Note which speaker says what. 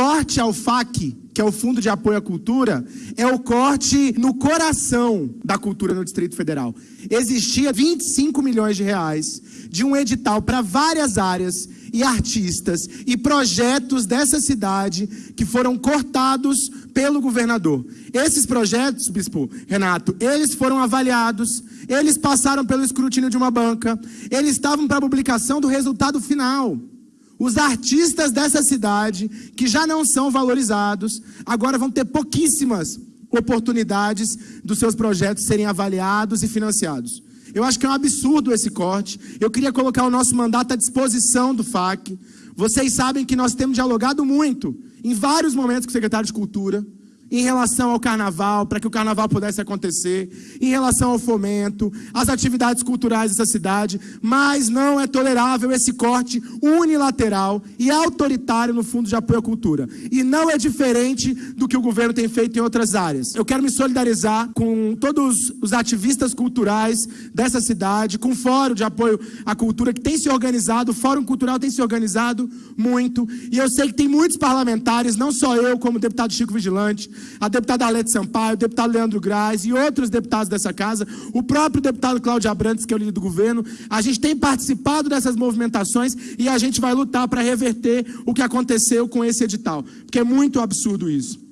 Speaker 1: corte ao FAC, que é o Fundo de Apoio à Cultura, é o corte no coração da cultura no Distrito Federal. Existia 25 milhões de reais de um edital para várias áreas e artistas e projetos dessa cidade que foram cortados pelo governador. Esses projetos, bispo Renato, eles foram avaliados, eles passaram pelo escrutínio de uma banca, eles estavam para a publicação do resultado final. Os artistas dessa cidade, que já não são valorizados, agora vão ter pouquíssimas oportunidades dos seus projetos serem avaliados e financiados. Eu acho que é um absurdo esse corte. Eu queria colocar o nosso mandato à disposição do FAC. Vocês sabem que nós temos dialogado muito, em vários momentos com o secretário de Cultura em relação ao carnaval, para que o carnaval pudesse acontecer, em relação ao fomento, às atividades culturais dessa cidade, mas não é tolerável esse corte unilateral e autoritário no Fundo de Apoio à Cultura. E não é diferente do que o governo tem feito em outras áreas. Eu quero me solidarizar com todos os ativistas culturais dessa cidade, com o Fórum de Apoio à Cultura que tem se organizado, o Fórum Cultural tem se organizado muito, e eu sei que tem muitos parlamentares, não só eu como deputado Chico Vigilante, a deputada Alete Sampaio, o deputado Leandro Graz e outros deputados dessa casa, o próprio deputado Cláudio Abrantes, que é o líder do governo, a gente tem participado dessas movimentações e a gente vai lutar para reverter o que aconteceu com esse edital, porque é muito absurdo isso.